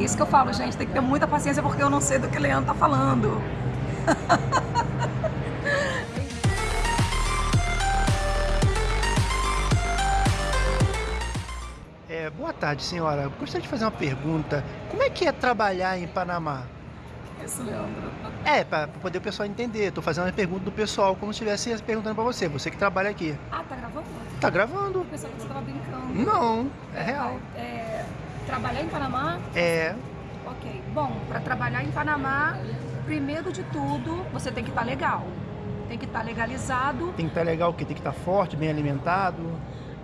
É isso que eu falo, gente. Tem que ter muita paciência porque eu não sei do que o Leandro tá falando. É, boa tarde, senhora. Eu gostaria de fazer uma pergunta. Como é que é trabalhar em Panamá? Isso, Leandro. É, para poder o pessoal entender. Estou fazendo uma pergunta do pessoal, como se estivesse perguntando para você. Você que trabalha aqui. Ah, tá gravando? Tá gravando? Eu pensava que você tava brincando. Não, é real. É, trabalhar em Panamá? É. Ok. Bom, para trabalhar em Panamá, primeiro de tudo, você tem que estar legal. Tem que estar legalizado. Tem que estar legal o quê? Tem que estar forte, bem alimentado.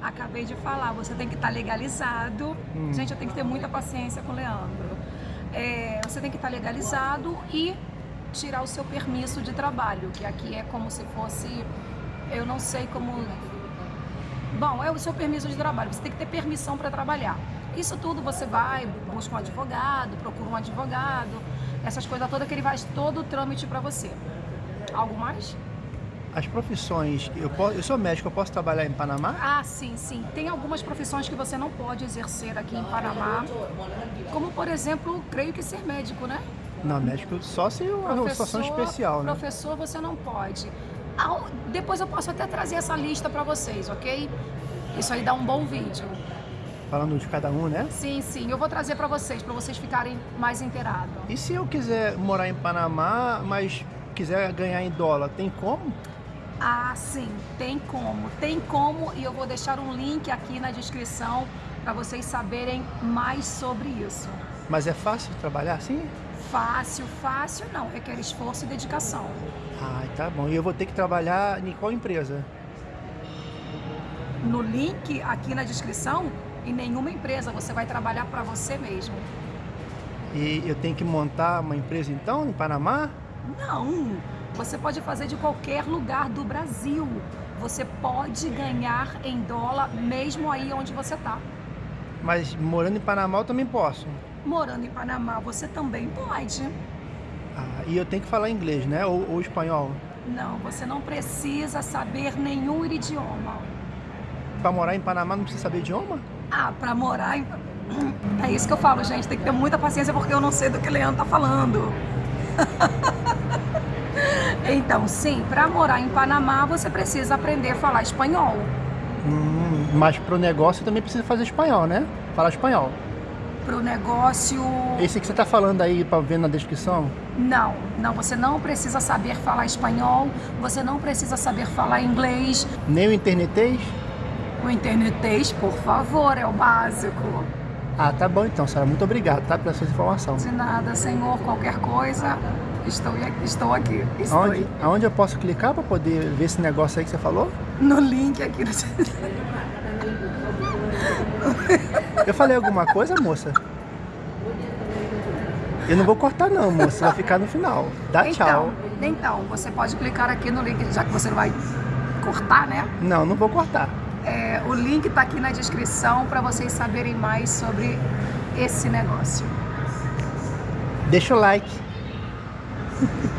Acabei de falar, você tem que estar legalizado. Hum. Gente, eu tenho que ter muita paciência com o Leandro. É, você tem que estar legalizado e tirar o seu permisso de trabalho, que aqui é como se fosse, eu não sei como... Bom, é o seu permisso de trabalho, você tem que ter permissão para trabalhar. Isso tudo você vai, busca um advogado, procura um advogado, essas coisas todas que ele faz todo o trâmite para você. Algo mais? As profissões, eu, posso, eu sou médico, eu posso trabalhar em Panamá? Ah, sim, sim. Tem algumas profissões que você não pode exercer aqui em Panamá, como por exemplo, creio que ser médico, né? Não, médico só se uma situação especial, né? Professor, você não pode. Depois eu posso até trazer essa lista para vocês, ok? Isso aí dá um bom vídeo. Falando de cada um, né? Sim, sim. Eu vou trazer para vocês, para vocês ficarem mais inteirados. E se eu quiser morar em Panamá, mas quiser ganhar em dólar, tem como? Ah, sim, tem como. Tem como e eu vou deixar um link aqui na descrição para vocês saberem mais sobre isso. Mas é fácil trabalhar assim? Fácil, fácil não, requer esforço e dedicação. Ah, tá bom. E eu vou ter que trabalhar em qual empresa? No link aqui na descrição, em nenhuma empresa você vai trabalhar para você mesmo. E eu tenho que montar uma empresa então em Panamá? Não, você pode fazer de qualquer lugar do Brasil. Você pode ganhar em dólar mesmo aí onde você está. Mas morando em Panamá eu também posso. Morando em Panamá, você também pode. Ah, e eu tenho que falar inglês, né? Ou, ou espanhol. Não, você não precisa saber nenhum idioma. Para morar em Panamá não precisa saber idioma? Ah, para morar em... É isso que eu falo, gente. Tem que ter muita paciência porque eu não sei do que o Leandro tá falando. então, sim, para morar em Panamá, você precisa aprender a falar espanhol. Hum, mas pro negócio também precisa fazer espanhol, né? Falar espanhol. Pro negócio... Esse que você tá falando aí para ver na descrição? Não, não, você não precisa saber falar espanhol, você não precisa saber falar inglês. Nem o internetês? O internetês, por favor, é o básico. Ah, tá bom então, senhora. Muito obrigado, tá? Pela sua informação. De nada, senhor, qualquer coisa, estou, estou aqui. Estou Aonde, aonde eu posso clicar para poder ver esse negócio aí que você falou? no link aqui. No... Eu falei alguma coisa, moça? Eu não vou cortar não, moça. Vai ficar no final. Dá tchau. Então, então, você pode clicar aqui no link, já que você não vai cortar, né? Não, não vou cortar. É, o link está aqui na descrição para vocês saberem mais sobre esse negócio. Deixa o like.